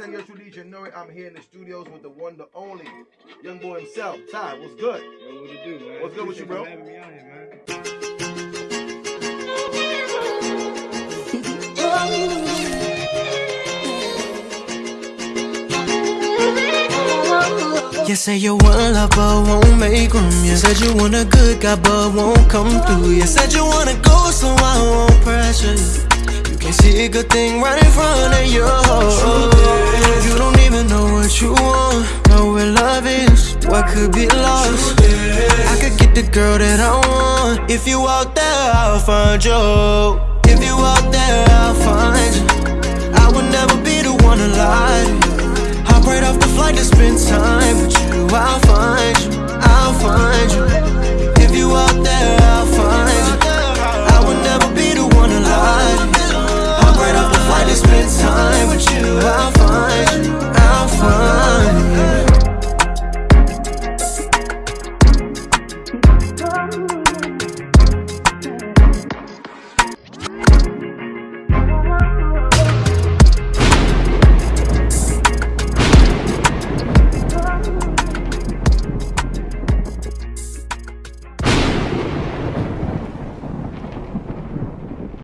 10 years release, you know it. I'm here in the studios with the one, the only young boy himself. Ty, what's good? Yo, what it do, man? What's good with you, bro? Having me out here, man. You say you want love but won't make room You said you want a good guy but won't come through You said you wanna go so I won't pressure you You can't see a good thing right in front of you You where love is, what could be lost? I could get the girl that I want. If you out there I'll find you